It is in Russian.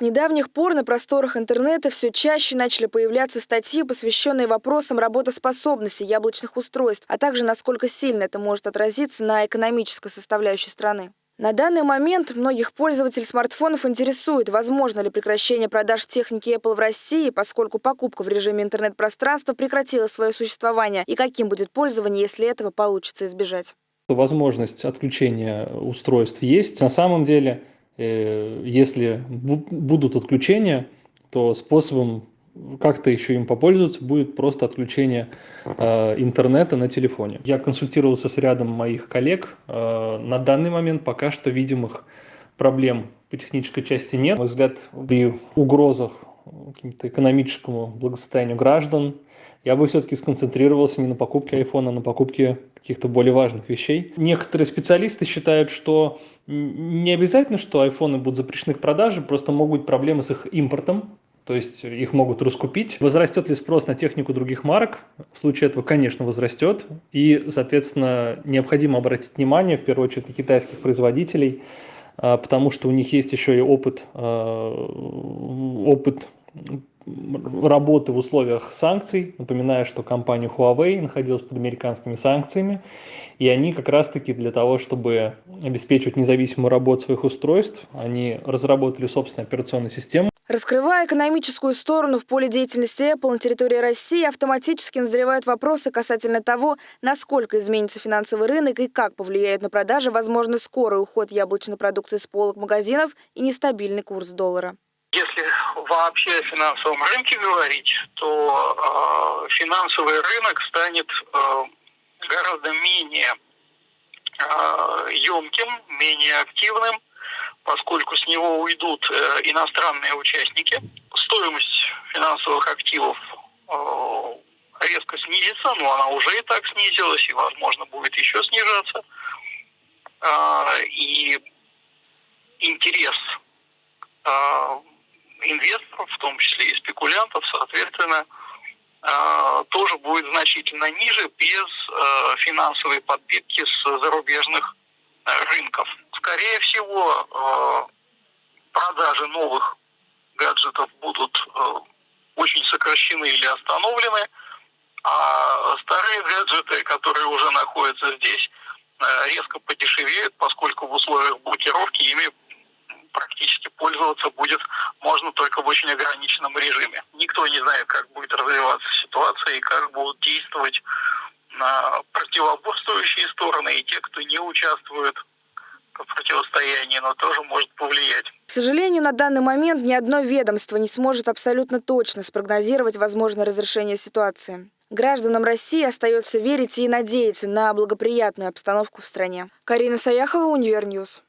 С недавних пор на просторах интернета все чаще начали появляться статьи, посвященные вопросам работоспособности яблочных устройств, а также насколько сильно это может отразиться на экономической составляющей страны. На данный момент многих пользователей смартфонов интересует, возможно ли прекращение продаж техники Apple в России, поскольку покупка в режиме интернет-пространства прекратила свое существование, и каким будет пользование, если этого получится избежать. Возможность отключения устройств есть. На самом деле если будут отключения, то способом как-то еще им попользоваться будет просто отключение э, интернета на телефоне. Я консультировался с рядом моих коллег. Э, на данный момент пока что видимых проблем по технической части нет. На мой взгляд, при угрозах какому-то экономическому благосостоянию граждан я бы все-таки сконцентрировался не на покупке айфона, а на покупке каких-то более важных вещей. Некоторые специалисты считают, что не обязательно, что айфоны будут запрещены к продаже, просто могут быть проблемы с их импортом, то есть их могут раскупить. Возрастет ли спрос на технику других марок? В случае этого, конечно, возрастет. И, соответственно, необходимо обратить внимание, в первую очередь, на китайских производителей, а, потому что у них есть еще и опыт, а, опыт работы в условиях санкций. Напоминаю, что компания Huawei находилась под американскими санкциями, и они как раз-таки для того, чтобы обеспечивать независимую работу своих устройств, они разработали собственную операционную систему. Раскрывая экономическую сторону в поле деятельности Apple на территории России, автоматически назревают вопросы касательно того, насколько изменится финансовый рынок и как повлияет на продажи возможно скорый уход яблочной продукции с полок магазинов и нестабильный курс доллара. Если вообще о финансовом рынке говорить, то э, финансовый рынок станет э, гораздо менее э, емким, менее активным, поскольку с него уйдут э, иностранные участники. Стоимость финансовых активов э, резко снизится, но она уже и так снизилась, и, возможно, будет еще снижаться. Э, и интерес инвесторов, в том числе и спекулянтов, соответственно, э, тоже будет значительно ниже без э, финансовой подпитки с зарубежных э, рынков. Скорее всего, продажи новых гаджетов будут очень сокращены или остановлены, а старые гаджеты, которые уже находятся здесь, резко подешевеют, поскольку в условиях блокировки ими практически пользоваться будет только в очень ограниченном режиме. Никто не знает, как будет развиваться ситуация и как будут действовать на противоборствующие стороны и те, кто не участвует в противостоянии, но тоже может повлиять. К сожалению, на данный момент ни одно ведомство не сможет абсолютно точно спрогнозировать возможное разрешение ситуации. Гражданам России остается верить и надеяться на благоприятную обстановку в стране. Карина Саяхова, Универ News.